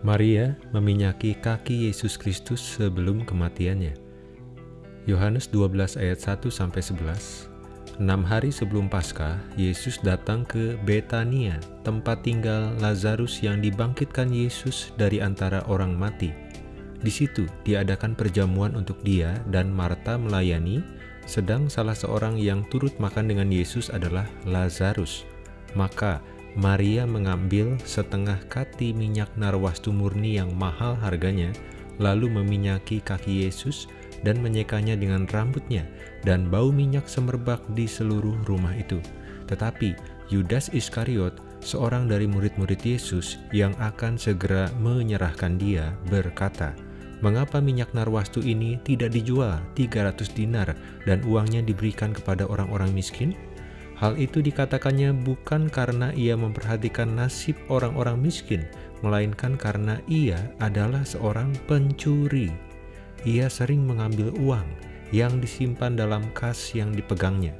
Maria meminyaki kaki Yesus Kristus sebelum kematiannya. Yohanes 12 ayat 1 sampai 11. Enam hari sebelum Paskah, Yesus datang ke Betania, tempat tinggal Lazarus yang dibangkitkan Yesus dari antara orang mati. Di situ diadakan perjamuan untuk dia dan Marta melayani, sedang salah seorang yang turut makan dengan Yesus adalah Lazarus. Maka Maria mengambil setengah kati minyak narwastu murni yang mahal harganya, lalu meminyaki kaki Yesus dan menyekanya dengan rambutnya, dan bau minyak semerbak di seluruh rumah itu. Tetapi Yudas Iskariot, seorang dari murid-murid Yesus yang akan segera menyerahkan dia, berkata, Mengapa minyak narwastu ini tidak dijual 300 dinar dan uangnya diberikan kepada orang-orang miskin? Hal itu dikatakannya bukan karena ia memperhatikan nasib orang-orang miskin, melainkan karena ia adalah seorang pencuri. Ia sering mengambil uang yang disimpan dalam kas yang dipegangnya.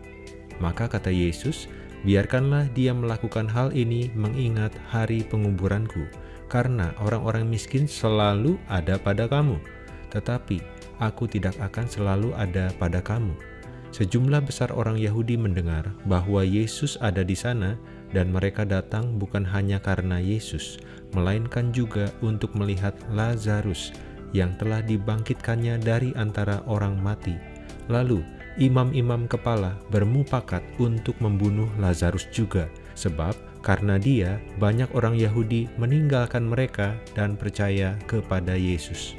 Maka kata Yesus, biarkanlah dia melakukan hal ini mengingat hari penguburanku, karena orang-orang miskin selalu ada pada kamu, tetapi aku tidak akan selalu ada pada kamu. Sejumlah besar orang Yahudi mendengar bahwa Yesus ada di sana dan mereka datang bukan hanya karena Yesus, melainkan juga untuk melihat Lazarus yang telah dibangkitkannya dari antara orang mati. Lalu, imam-imam kepala bermupakat untuk membunuh Lazarus juga, sebab karena dia banyak orang Yahudi meninggalkan mereka dan percaya kepada Yesus.